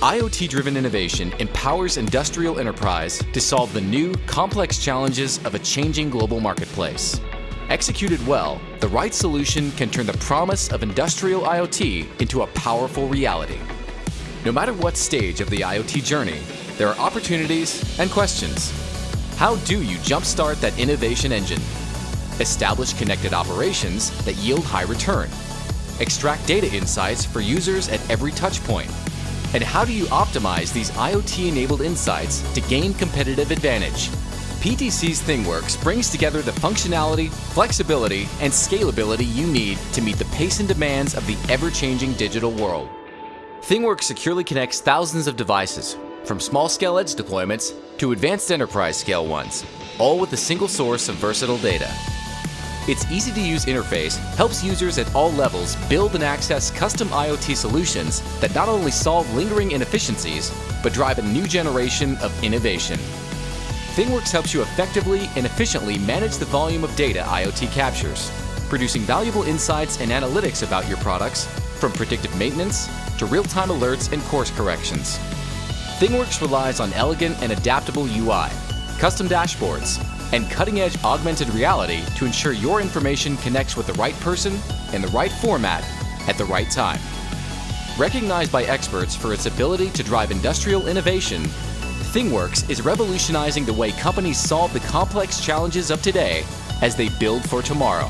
IoT-driven innovation empowers industrial enterprise to solve the new, complex challenges of a changing global marketplace. Executed well, the right solution can turn the promise of industrial IoT into a powerful reality. No matter what stage of the IoT journey, there are opportunities and questions. How do you jumpstart that innovation engine? Establish connected operations that yield high return. Extract data insights for users at every touchpoint and how do you optimize these IoT-enabled insights to gain competitive advantage? PTC's ThingWorx brings together the functionality, flexibility, and scalability you need to meet the pace and demands of the ever-changing digital world. ThingWorx securely connects thousands of devices, from small-scale edge deployments to advanced enterprise-scale ones, all with a single source of versatile data. Its easy-to-use interface helps users at all levels build and access custom IoT solutions that not only solve lingering inefficiencies, but drive a new generation of innovation. ThingWorx helps you effectively and efficiently manage the volume of data IoT captures, producing valuable insights and analytics about your products, from predictive maintenance to real-time alerts and course corrections. ThingWorx relies on elegant and adaptable UI, custom dashboards, and cutting-edge augmented reality to ensure your information connects with the right person in the right format at the right time. Recognized by experts for its ability to drive industrial innovation, ThingWorx is revolutionizing the way companies solve the complex challenges of today as they build for tomorrow.